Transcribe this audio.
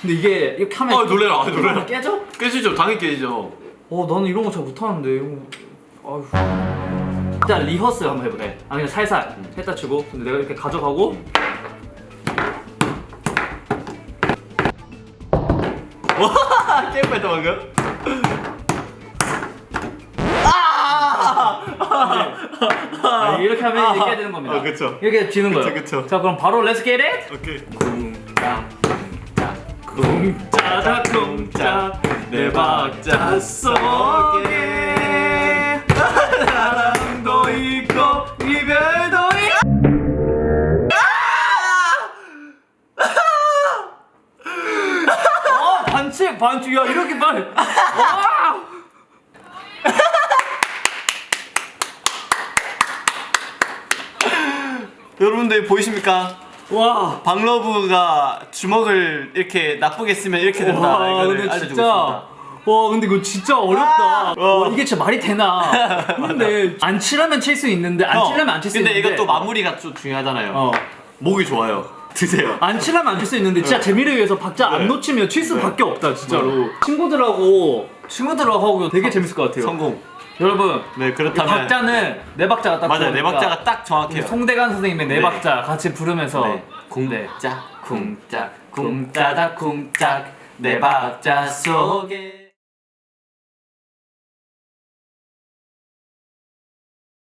근데 이게 이렇게 하면 아, 놀래라, 아, 놀래라. 깨져? 깨지죠. 당연히 깨지죠. 어 나는 이런 거 잘 못하는데. 이거. 아휴. 일단 리허설 한번 해보래 아 그냥 살살 했다 치고. 근데 내가 이렇게 가져가고. 와 깨고 했다 방금. 아, 이렇게 하면 이제 깨야 되는 겁니다. 아, 그쵸. 이렇게 지는 그쵸, 거예요. 그쵸. 자 그럼 바로 Let's get it! 오케이 쿵짜다 쿵짜 내 박자 속에 사랑도 있고 이별도 있고 어 반칙 반칙 야 이렇게 빨리 와! 여러분들 보이십니까? 와 박러브가 주먹을 이렇게 나쁘게 쓰면 이렇게 된다 와, 근데 진짜 있습니다 와 근데 이거 진짜 어렵다. 와. 와, 이게 진짜 말이 되나? 근데 안 칠하면 칠 수 있는데 안 칠하면 안 칠수 근데 있는데. 이것도 마무리가 좀 중요하잖아요 어. 목이 좋아요 드세요 안 칠하면 안 칠 수 있는데 진짜 재미를 위해서 박자 안 네. 놓치면 칠 수밖에 없다 진짜로. 친구들하고 친구들하고 하고 되게 재밌을 것 같아요. 성공 여러분 네이 그렇다면 박자는 네 박자가 딱 맞아요 네 박자가 딱 정확해요 송대관 선생님의 네, 네. 박자 같이 부르면서 네. 네. 쿵짝 쿵짝 쿵짜다 쿵짝 네 박자 속에